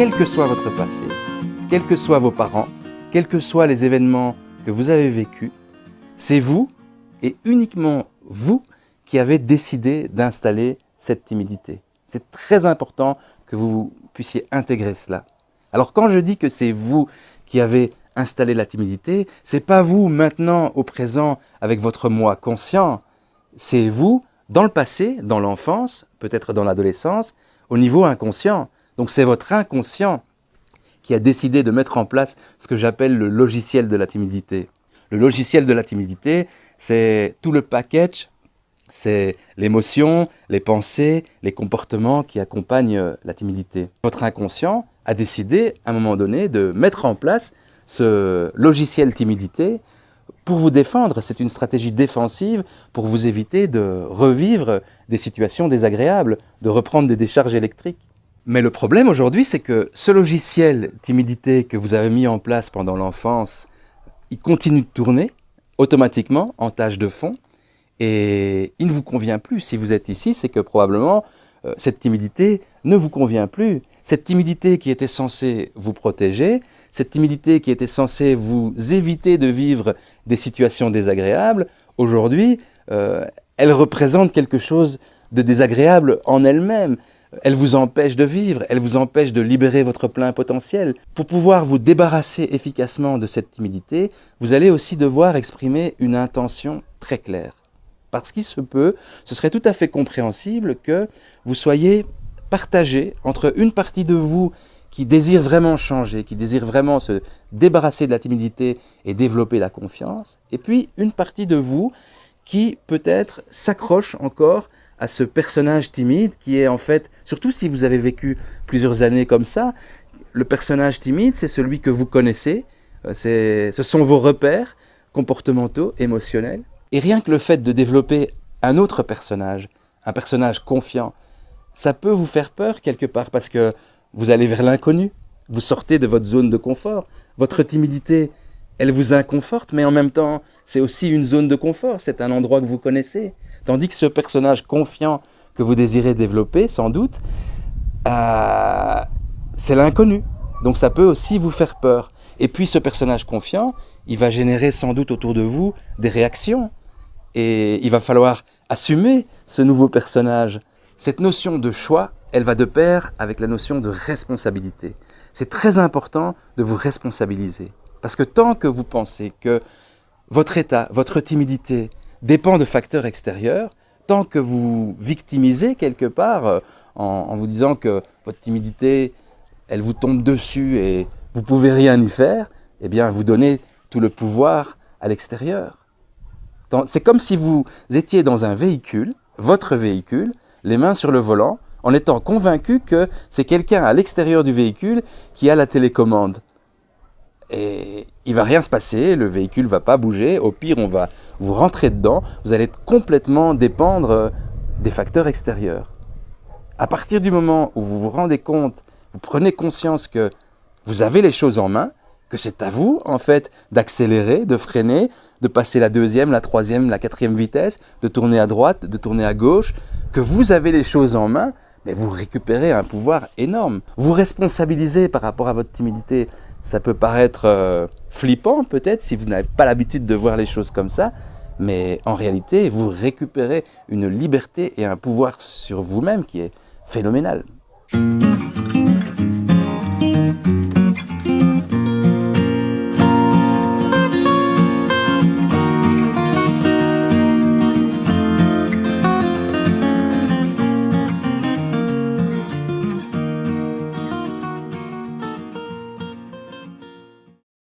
quel que soit votre passé, quels que soient vos parents, quels que soient les événements que vous avez vécus, c'est vous et uniquement vous qui avez décidé d'installer cette timidité. C'est très important que vous puissiez intégrer cela. Alors quand je dis que c'est vous qui avez installé la timidité, c'est pas vous maintenant au présent avec votre moi conscient, c'est vous dans le passé, dans l'enfance, peut-être dans l'adolescence, au niveau inconscient. Donc c'est votre inconscient qui a décidé de mettre en place ce que j'appelle le logiciel de la timidité. Le logiciel de la timidité, c'est tout le package, c'est l'émotion, les pensées, les comportements qui accompagnent la timidité. Votre inconscient a décidé, à un moment donné, de mettre en place ce logiciel timidité pour vous défendre. C'est une stratégie défensive pour vous éviter de revivre des situations désagréables, de reprendre des décharges électriques. Mais le problème aujourd'hui, c'est que ce logiciel timidité que vous avez mis en place pendant l'enfance, il continue de tourner automatiquement en tâche de fond et il ne vous convient plus. Si vous êtes ici, c'est que probablement euh, cette timidité ne vous convient plus. Cette timidité qui était censée vous protéger, cette timidité qui était censée vous éviter de vivre des situations désagréables, aujourd'hui, euh, elle représente quelque chose de désagréable en elle-même. Elle vous empêche de vivre, elle vous empêche de libérer votre plein potentiel. Pour pouvoir vous débarrasser efficacement de cette timidité, vous allez aussi devoir exprimer une intention très claire. Parce qu'il se peut, ce serait tout à fait compréhensible que vous soyez partagé entre une partie de vous qui désire vraiment changer, qui désire vraiment se débarrasser de la timidité et développer la confiance, et puis une partie de vous qui peut-être s'accroche encore à ce personnage timide qui est en fait, surtout si vous avez vécu plusieurs années comme ça, le personnage timide, c'est celui que vous connaissez, euh, ce sont vos repères comportementaux, émotionnels, et rien que le fait de développer un autre personnage, un personnage confiant, ça peut vous faire peur quelque part parce que vous allez vers l'inconnu, vous sortez de votre zone de confort, votre timidité, elle vous inconforte, mais en même temps, c'est aussi une zone de confort, c'est un endroit que vous connaissez. Tandis que ce personnage confiant que vous désirez développer, sans doute, euh, c'est l'inconnu. Donc ça peut aussi vous faire peur. Et puis ce personnage confiant, il va générer sans doute autour de vous des réactions et il va falloir assumer ce nouveau personnage. Cette notion de choix, elle va de pair avec la notion de responsabilité. C'est très important de vous responsabiliser. Parce que tant que vous pensez que votre état, votre timidité dépend de facteurs extérieurs, tant que vous victimisez quelque part euh, en, en, vous disant que votre timidité, elle vous tombe dessus et vous pouvez rien y faire, eh bien vous donnez tout le pouvoir à l'extérieur. C'est comme si vous étiez dans un véhicule, votre véhicule, les mains sur le volant, en étant convaincu que c'est quelqu'un à l'extérieur du véhicule qui a la télécommande. Et il va rien se passer, le véhicule va pas bouger, au pire on va vous rentrer dedans, vous allez complètement dépendre des facteurs extérieurs. À partir du moment où vous vous rendez compte, vous prenez conscience que vous avez les choses en main, que c'est à vous, en fait, d'accélérer, de freiner, de passer la deuxième, la troisième, la quatrième vitesse, de tourner à droite, de tourner à gauche, que vous avez les choses en main, mais vous récupérez un pouvoir énorme. Vous responsabilisez par rapport à votre timidité. Ça peut paraître euh, flippant peut-être si vous n'avez pas l'habitude de voir les choses comme ça, mais en réalité, vous récupérez une liberté et un pouvoir sur vous-même qui est phénoménal.